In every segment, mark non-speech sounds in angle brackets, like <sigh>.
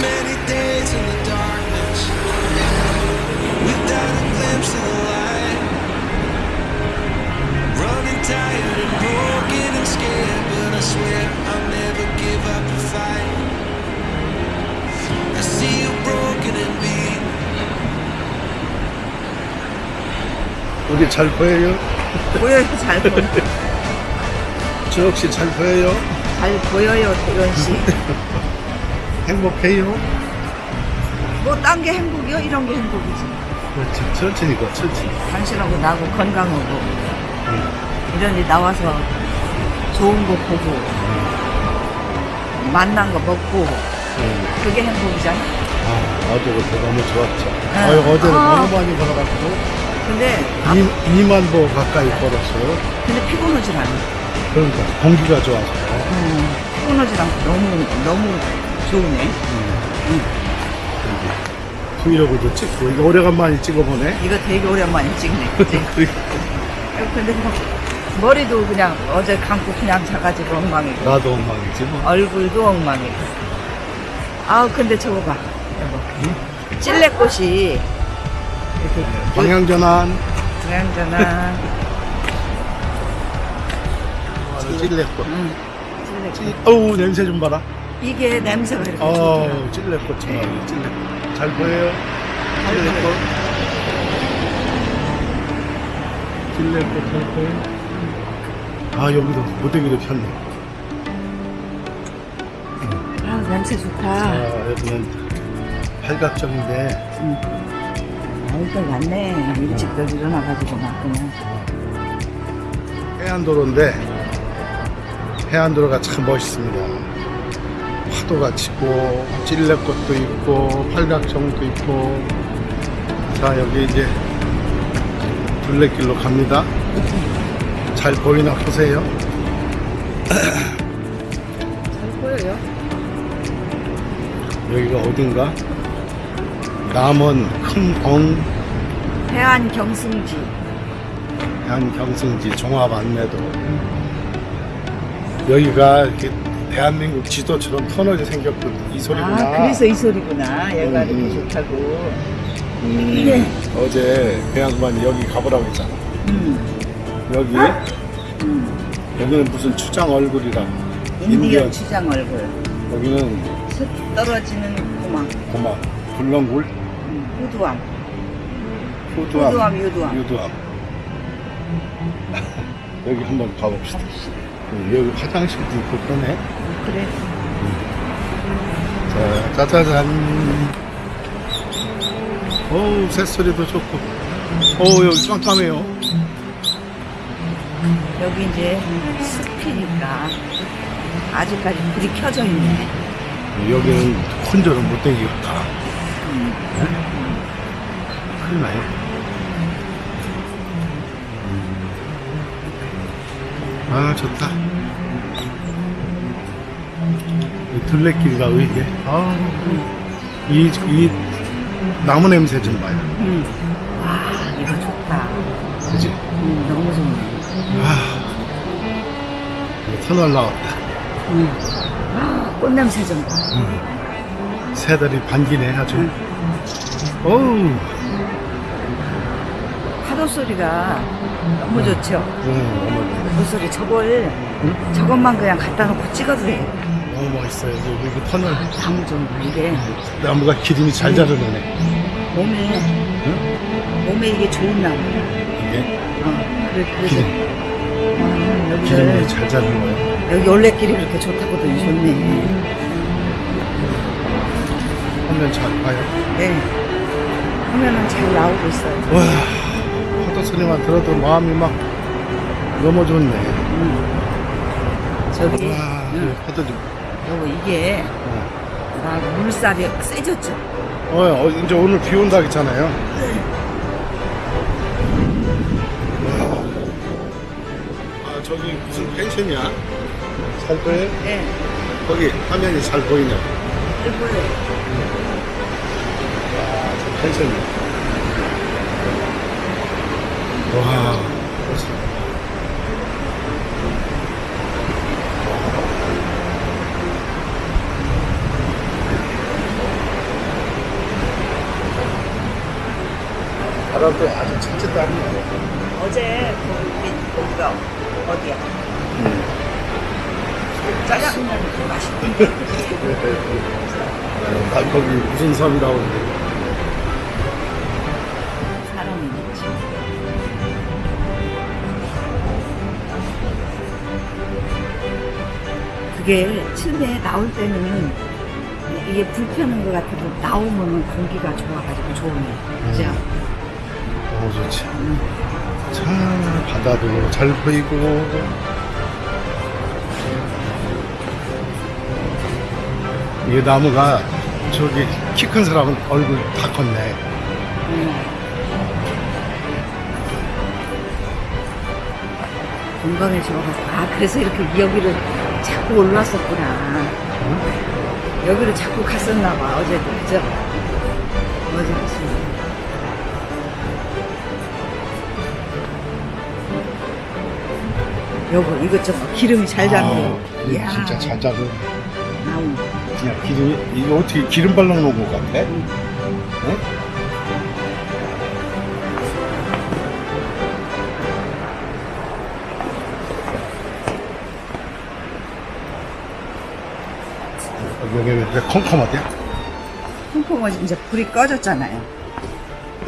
many days in the darkness without a glimpse of the light. Running tired and broken and scared, but I swear I'll never give up the fight. I see you broken and beat. 우리 잘 보여요? 보여요, 잘 보여. 주혁 씨잘 보여요? 잘 보여요, 대건 씨. 행복해요? 뭐, 딴 게 행복이요? 이런 게 행복이지. 그렇지. 천천히 가, 천천히. 당신하고 나하고 건강하고. 이런 데 나와서 좋은 거 보고. 만난 거 먹고. 응. 그게 행복이잖아. 아, 어제 그때 너무 좋았죠. 응. 아유, 어제는 아. 너무 많이 걸어가지고 근데, 아, 2, 만 보 가까이 걸었어요. 근데 피곤하질 않아. 그러니까 공기가 좋아서. 음, 피곤하질 않고 너무, 너무 좋으네. 브이로그도 찍고 이거 오래간만에 찍어보네. 이거 되게 오랜만에 찍네, <laughs> 그치? 근데 뭐, 머리도 그냥 어제 감고 그냥 자가지고 엉망이고. 나도 엉망이지 뭐. 얼굴도 엉망이고. 아우, 근데 저거 봐. 여보. 찔레꽃이 이렇게 방향 전환. 그냥저나 찔레꽃. 응. 찔레꽃. 어우 냄새 좀 봐라. 이게 냄새가 이렇게. 어 찔레꽃 참 찔레꽃. 잘 보여요? 찔레꽃. 찔레꽃 잘 보여? 아 여기도 모대기를 폈네. 아, 냄새 아 좋다. 여기는 팔각정인데 아이들 왔네. 일찍들 일어나가지고 막 그냥. 해안도로인데 해안도로가 참 멋있습니다. 파도가 치고 찔레꽃도 있고 팔각정도 있고 자 여기 이제 둘레길로 갑니다. 잘 보이나 보세요. 잘 보여요? 여기가 어딘가? 남원 해안 경승지. 해안경승지 종합 안내도 여기가 이렇게 대한민국 지도처럼 터널이 생겼고 이 소리구나. 아, 그래서 이 소리구나. 얘가 음, 이렇게 음. 좋다고. 음, 네. 어제 그 양반이 여기 가보라고 했잖아. 음, 여기 음. 여기는 무슨 추장 얼굴이라. 인디언. 추장 얼굴. 여기는 슥 떨어지는 고막. 고마 불렁굴. 후두암 후두암, 유두암. 유두암. <laughs> 여기 한번 가봅시다. 음, 여기 화장실도 있고 그러네. 그래. 자, 짜자잔. 어우, 새소리도 좋고. 어우, 여기 깜깜해요. 여기 이제 숲이니까 아직까지 불이 켜져 있네. 여기는 혼자는 못 다니겠다. 큰일 나요. 아, 좋다. 이 둘레길과 의게. 아, 이, 이 나무 냄새 좀 봐요. 음. 와, 이거 좋다. 그지? 음, 너무 좋네. 아, 터널 나왔다. 음. 아, 꽃냄새 좀 봐. 새들이 반기네 아주. 어우, 파도 소리가 너무 좋죠. 응, 너무, 그 소리 저걸 저것만 그냥 갖다 놓고 찍어도 돼. 너무 멋있어요. 여기, 여기 터널 나무 좀 봐. 이게 나무가 기름이 잘 자르네. 몸에 몸에 이게 좋은 나무야. 이게 어, 그래 그래서 기름, 아, 기름이 여기를 잘 자르는 거예요. 여기 올레길이 그렇게 좋다고도 좋네. 화면 잘 봐요. 네. 화면은 잘 나오고 있어요. 와, 소리만 들어도 마음이 막 너무 좋네. 저기 와, 응. 파도 좀. 요거 이게 어, 막 물살이 세졌죠. 어, 어, 이제 오늘 비 온다 했잖아요. 아, 저기 무슨 펜션이야? 잘 보여? 네. 거기 화면이 잘 보이네. 그리고 와, 저 펜션이야. 와. 바람도 아주 착지도 않네. 어제 거기 거기가 어디야? 음. 짜장면이 맛있던데. 음, 거기 무슨 섬이라고 그러는데. 그게 처음에 나올 때는 이게 불편한 것 같아도 나오면 공기가 좋아가지고 좋으네. 그죠? 너무 좋지. 참, 바다도 잘 보이고. 이 나무가 저기 키 큰 사람은 얼굴 다 컸네. 건강해져가지고. 아, 그래서 이렇게 여기를 자꾸 올랐었구나. 여기를 자꾸 갔었나봐, 어제도. 그죠? 어제 갔습니다. 여보, 이것저것 기름이 잘 잡네. 아, 진짜 잘 잡은. 나무. 그냥 기름이, 이거 어떻게 기름 발라놓은 것 같아? 응? 여기는 왜 컴컴하대? 콩콩은 이제 불이 꺼졌잖아요.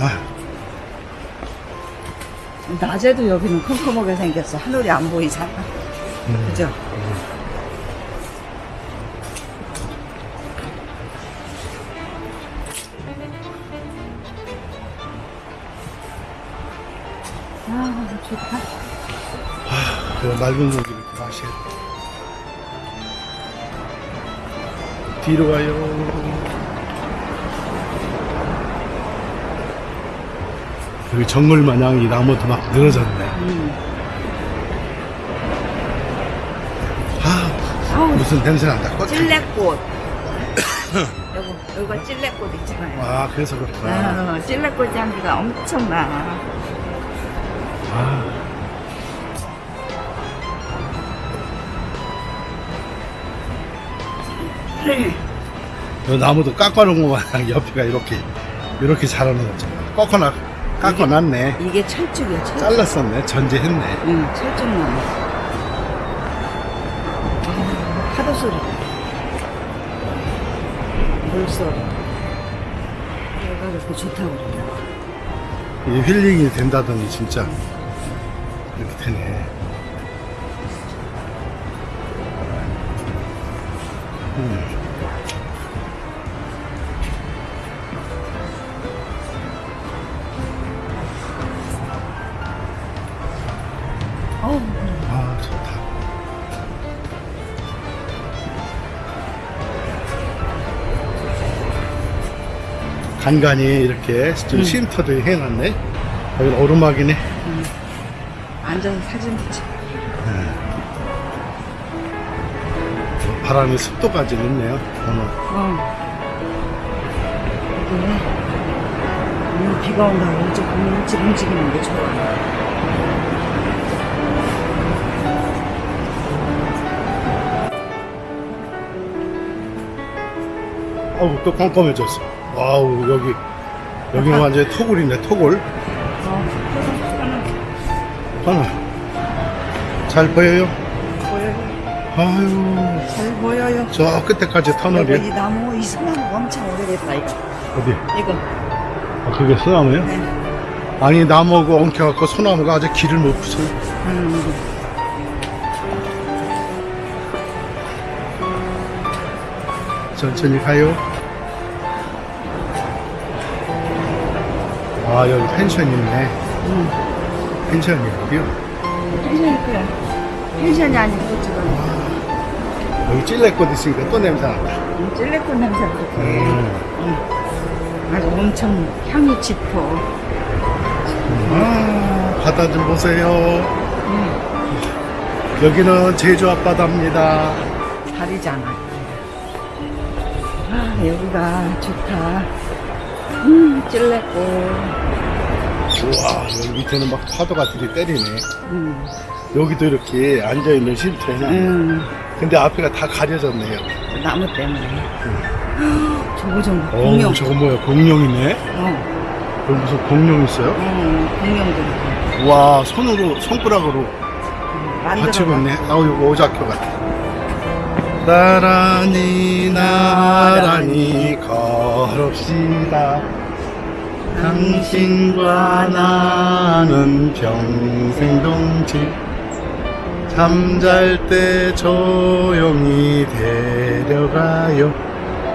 아, 낮에도 여기는 컴컴하게 생겼어. 하늘이 안 보이잖아. 음. 그죠? 아, 좋다. 그 맑은 공기 이렇게 마셔. 뒤로 가요. 여기 정글 마냥 이 나무도 막 늘어졌네. 아, 아우, 무슨 냄새 난다. 꽃. 찔레꽃. <coughs> 여기, 여기가 찔레꽃 있잖아요. 아, 그래서 그렇구나. 아, 찔레꽃 향기가 엄청 나. 이 나무도 깎아놓은 거 마냥 옆에가 이렇게, 이렇게 자라는 거잖아. 꺾어놔, 깎아놨네. 이게 철쭉이야, 철쭉. 잘랐었네. 전제했네. 응, 철쭉나무. 아, 파도 소리. 물 소리. 얘가 그렇게 좋다고. 이게 힐링이 된다더니 진짜 이렇게 되네. 간간히 이렇게 좀 쉼터도 해놨네. 여기 오르막이네. 앉아서 사진 찍지. 바람이 습도까지 있네요. 오늘. 어. 이게, 오늘 비가 온다고 일찍, 오늘 일찍 움직이는 게 좋아. 어우 또 깜깜해졌어. wow 여기 여기는 완전히 토굴이네 토굴. 어, 하나 잘 보여요? 보여요. 아유 잘 보여요. 저 끝에까지 터널이 이 나무, 이 소나무 엄청 오래됐다, 이거. 어디? 이거. 아, 그게 소나무예요? 네. 아니 나무하고 엉켜갖고 소나무가 아주 기를 못 펴. 음. 천천히 가요. 아 여기 펜션 있네. 음. 펜션이 어디요? 펜션이 그래. 펜션이 아니고 지금 여기 찔레꽃 있으니까 또 냄새 난다. 찔레꽃 냄새가 음. 아주 엄청 향이 짙어. 아 바다 좀 보세요. 여기는 제주 앞바다입니다. 다리잖아. 아, 여기가 좋다. 음, 찔레꽃. 우와 여기 밑에는 막 파도가 들이 때리네. 음, 여기도 이렇게 앉아있는 쉼터에는 음, 근데 앞에가 다 가려졌네요. 나무 때문에. <gasps> 저거 좀어 공룡. 저거 뭐야 공룡이네. 어, 여기 무슨 공룡 있어요? 음, 공룡들 와 손으로 손가락으로. 받치고 있네. 아우 이거 오작교 같아. 나란히 나란히 걸읍시다. 당신과 나는 평생 동치. 잠잘 때 조용히 데려가요.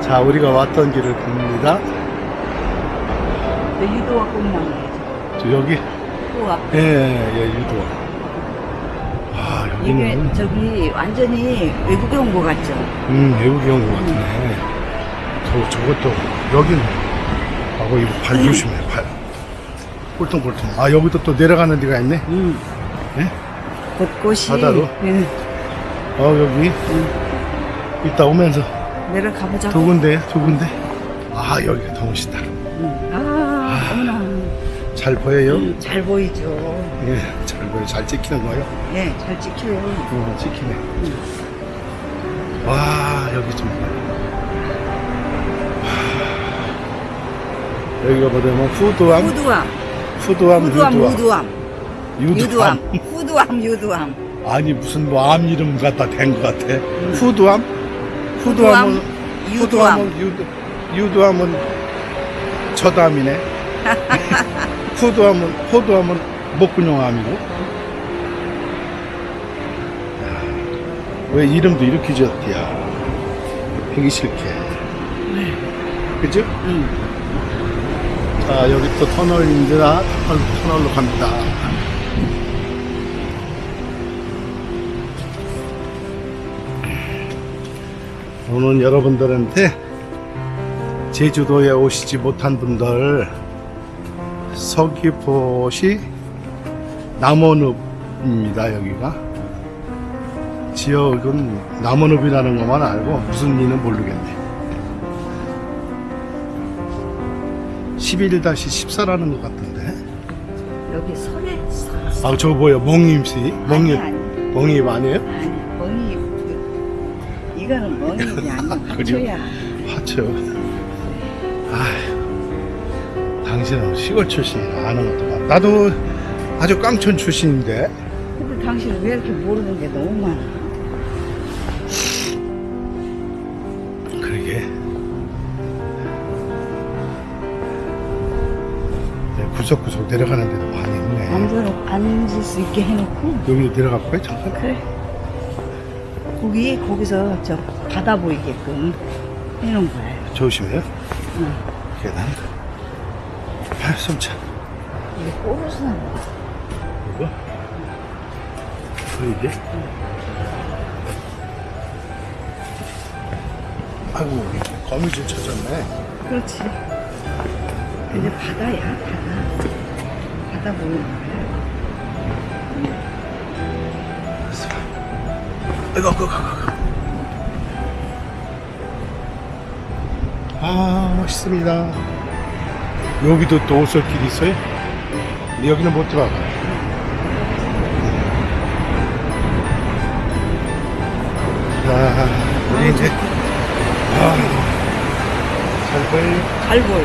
자, 우리가 왔던 길을 갑니다. 유도와 공룡이에요. 저 여기. 예, 예, 유도. 아, 이게 여기는. 저기 완전히 외국에 온 것 같죠? 음, 외국에 온 것 같네. 저, 저것도, 여기는. 하고, 이거 발 조심해, 발. 꼴통꼴통. 아, 여기도 또 내려가는 데가 있네. 음. 예? 곳곳이 바다로? 예, 어, 여기. 이따 오면서 내려가 보자. 두 군데, 두 군데. 아, 여기가 더 멋있다. 아, 어머나. 잘 보여요? 음, 잘 보이죠. 예, 잘 보여. 잘 찍히는 거요? 예, 잘 찍혀요. 어, 찍히네. 와, 여기 좀. 와. 여기가 뭐냐면, 후두암, 후두암, 후두암, 후두암, 유두암. 무두암, 유두암. 후두암, 유두암. 아니 무슨 뭐 암 이름 갖다 댄 것 같아. 후두암? 후두암은 유두암. 후두암은 유두, 유두암은 저담이네. <laughs> 후두암은 호두암은 목근용암이고. 야, 왜 이름도 이렇게 지었디야? 되기 싫게. 그죠? 응. 자 여기 또 터널입니다. 터널, 터널로 갑니다. 오늘 여러분들한테 제주도에 오시지 못한 분들 서귀포시 남원읍입니다 여기가 지역은 남원읍이라는 것만 알고 무슨 리는 모르겠네 11-14라는 것 같은데 여기 설에 아저 뭐야 아니 멍임 아니 멍임 아니에요? 아니 그, 이거는 멍이 아니야? <laughs> 화초야. 하죠. 아휴, 당신은 시골 출신이라 아는 것도. 나도 아주 깡촌 출신인데. 근데 당신은 왜 이렇게 모르는 게 너무 많아? 그러게. 네, 구석구석 내려가는 데도 많이 있네. 앉아 앉을 수 있게 해놓고 여기도 내려갈 거야, 잠깐? 그래. 거기 거기서 저 바다 보이게끔 해놓은 거예요. 조심해요. 응. 계단. 아, 숨차. 이게 꼬르스 나는 거. 이거? 보이게? 아이고, 거미줄 쳐졌네. 그렇지. 근데 바다야 바다. 바다 보이는 거야. 아이고, 아이고. 아, 멋있습니다. 여기도 또 오솔길이 있어요? 여기는 못 들어가. 자, 우리 이제, 아, 잘 보여요? 잘 보여.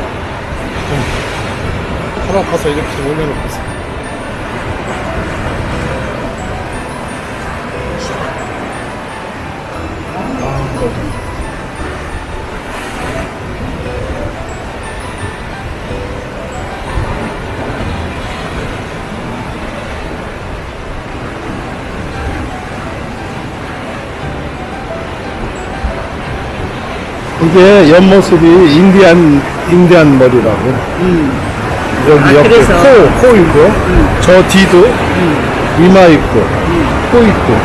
하나 가서 이렇게 올려놓고 있어. 아, 이게 옆모습이 인디안 인디안 머리라고. 여기 아, 옆에 그래서? 코, 코 있고, 저 뒤도 이마 있고, 코 있고.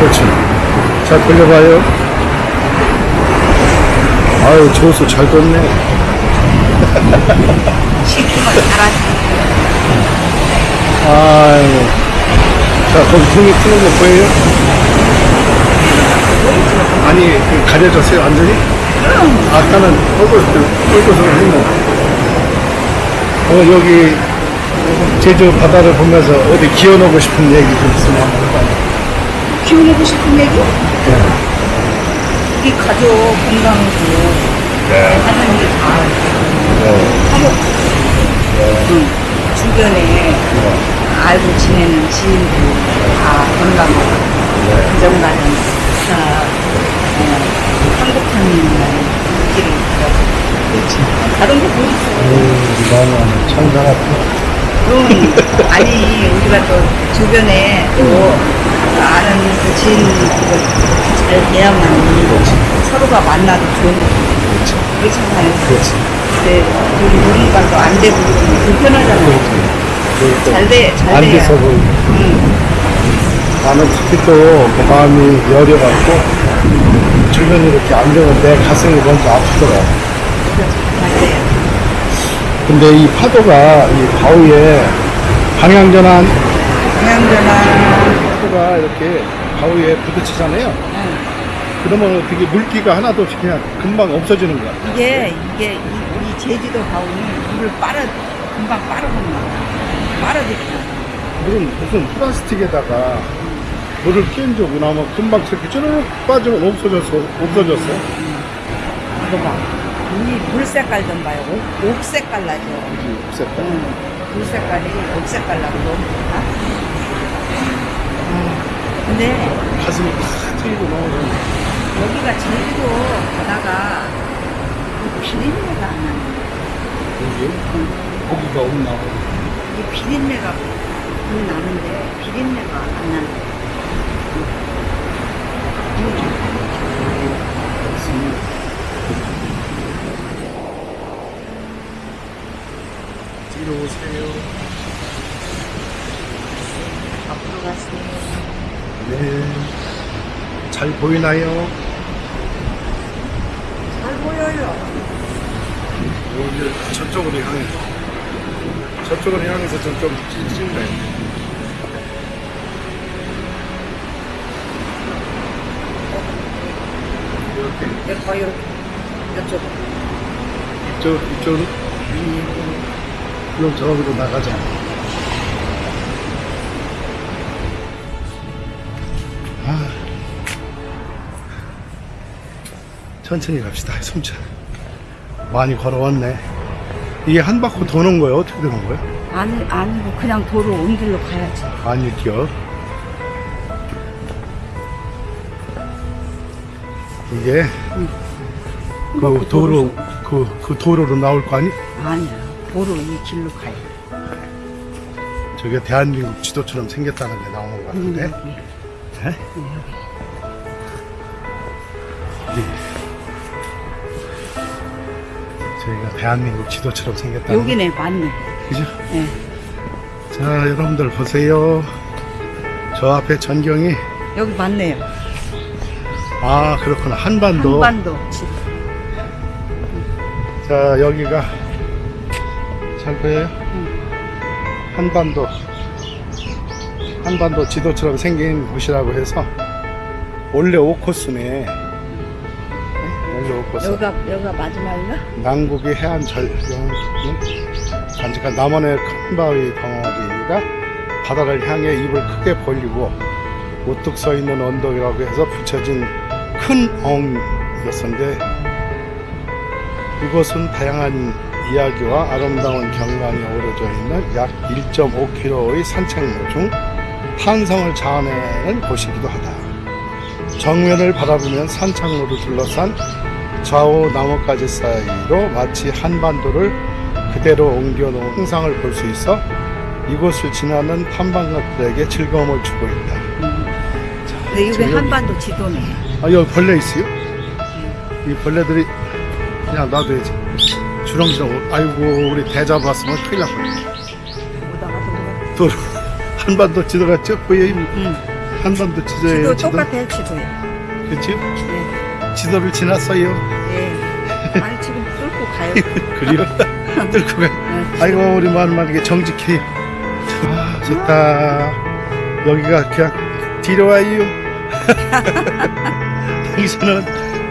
그렇지. 자, 돌려봐요. 아유, 저수 잘 떴네. <laughs> 아유. 자, 거기 등이 크는 거 보여요? 아니, 그 가려졌어요, 완전히? 아까는 얼굴, 얼굴을 했네. 어, 여기 제주 바다를 보면서 어디 기어놓고 싶은 얘기 좀 있으면 한번 해봐요. 키우고 싶은 얘기? 우리 가족 건강하고 하는 일 다. 하고 응. 주변에 알고 지내는 지인들 다 건강하고 가정가정 다 어, 행복한 길을 걸어. 다른 거 보이세요? 너무 천사 같아. 그럼 아니 우리가 또 주변에 또 아는 그 지인 잘 돼야만 서로가 만나도 좋은 거지. 그렇잖아요. 근데 우리 누군가도 안 되고 그러면 불편하잖아요. 잘 돼, 잘 안 돼요. 돼서 그 응. 나는 특히 또그 마음이 여려갖고 주변에 이렇게 안 되면 내 가슴이 먼저 아프더라. 잘 돼요. 근데 이 파도가 이 바위에 방향 전환 방향 전환 파도가 이렇게 바위에 부딪히잖아요. 그러면 어떻게 물기가 하나도 없이 그냥 금방 없어지는 거야. 이게 이게 이, 이 제주도 가오는 물을 빨아 금방 빨아먹나 빨아들이나 물은 무슨 플라스틱에다가 물을 끼운 적이 나면 금방 저렇게 쭈르륵 빠지면 없어졌어. 없어졌어. 이거 봐. 이물 색깔 좀 봐요. 옥, 옥 색깔 나죠. 응. 물 색깔이 옥 색깔 나고 너무 좋다. 음. 근데 가슴이 팍 트이고 나오는 여기가 제주도 바다가 이 비린내가 안 나네. 여기 고기가 없나. 이 비린내가 좀 나는데 비린내가 안 나네. 뒤로 오세요. 앞으로 가세요. 네. 잘 보이나요? 잘 보여요. 여기 저쪽으로 향해서. 저쪽으로 향해서 저쪽 찍네. 이렇게. 봐, 이렇게. 이쪽. 이쪽, 이쪽으로. 그럼 저기로 나가자. 아. 천천히 갑시다, 숨차. 많이 걸어왔네. 이게 한 바퀴 도는 거예요? 어떻게 되는 거예요? 아니, 아니고 그냥 도로 온 길로 가야지. 아니요. 이게 그 도로 그, 그 도로로 나올 거 아니? 아니야. 도로 이 길로 가야 돼. 저게 대한민국 지도처럼 생겼다는 게 나오는 것 음, 같은데. 여기. 네? 네. 저희가 대한민국 지도처럼 생겼다. 여기네, 맞네. 그죠? 예. 자, 여러분들 보세요. 저 앞에 전경이 여기 맞네요. 아 그렇구나 한반도. 한반도. 지- 자 여기가 잘 보여요? 한반도 한반도 지도처럼 생긴 곳이라고 해서 원래 오코스네 네? 원래 오코스 여기가, 여기가 마지막인가? 남국의 해안 절경은 간직한 남원의 큰 바위 덩어리가 바다를 향해 입을 크게 벌리고 우뚝 서 있는 언덕이라고 해서 붙여진 큰 어옹이었는데 이곳은 다양한 이야기와 아름다운 경관이 어우러져 있는 약 1.5km의 산책로 중 탄성을 자아내는 곳이기도 하다. 정면을 바라보면 산창로를 둘러싼 좌우 나뭇가지 사이로 마치 한반도를 그대로 옮겨놓은 형상을 볼 수 있어 이곳을 지나는 탐방객들에게 즐거움을 주고 있다. 근데 여기 저기- 한반도 지도네. 아 여기 벌레 있어요? 이 벌레들이 그냥 놔둬야지. 주렁주렁. 아이고 우리 대자 봤으면 큰일. 오다가 도로. 한반도 지도가 쭉 보여요. 응. 한반도 지도예요. 지도 똑같아요, 지도에. 그렇죠? 예. 지도를 지났어요. 예. 아니, 지금 뚫고 가요. <laughs> 그리고 뚫고 가. 네. 아이고 우리 마누마 이게 정직해요. 아 좋다. 여기가 그냥 뒤로 와요. <laughs> 여기서는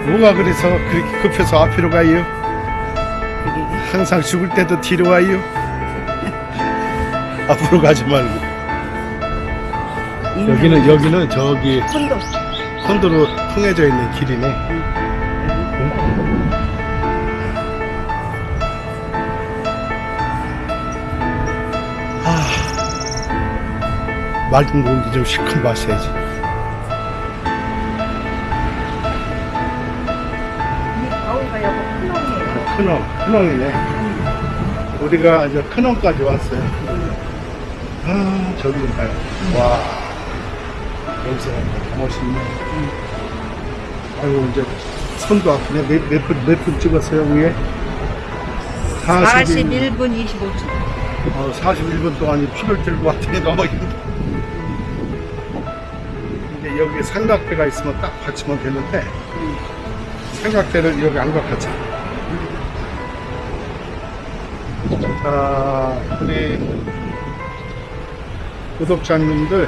뭐가 그래서 그렇게 급해서 앞으로 가요? 항상 죽을 때도 뒤로 와요? <laughs> 앞으로 가지 말고. 여기는 여기는 저기 선도. 선도로 통해져 있는 길이네. 아, 맑은 공기 좀 실컷 마셔야지. 큰엄, 큰엄이네. 우리가 이제 큰엄까지 왔어요. 아, 저기 좀 봐요. 와, 여기서 다 멋있네. 아이고, 이제 손도 아프네. 몇, 몇 분, 몇 분 찍었어요, 위에? 41, 41분 25초. 어, 41분 동안 피를 들고 왔더니 너무 힘들어. 이제 여기 삼각대가 있으면 딱 받치면 되는데, 삼각대를 여기 안 갖겠지. 자, 우리 구독자님들,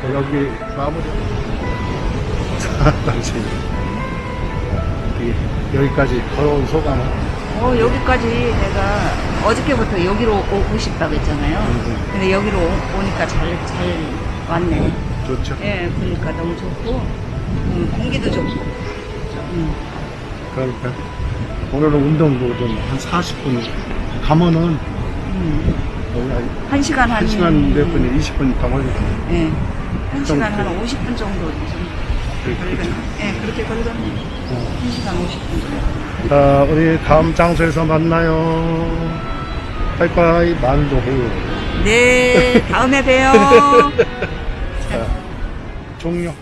저 여기 마무리. 자, 당신. 여기까지 걸어온 소감은? 어, 여기까지 내가 어저께부터 여기로 오고 싶다고 했잖아요. 음. 근데 여기로 오- 오니까 잘, 잘 왔네. 좋죠. 예, 그러니까 너무 좋고, 음, 공기도 좋고. 음, 그러니까 오늘은 운동도 좀 한 40분 가면은 음. 거의 한 시간 한. 한 시간 몇 분이 20분 더 걸리거든요. 예. 한좀 시간 한 그- 50분 정도 좀. 예, 그렇게 걸렸네. 한 시간 50분 정도. 자, 우리 다음 장소에서 만나요. 빠이빠이 만도해요. 네, 다음에 봬요. <laughs> 자, 종료.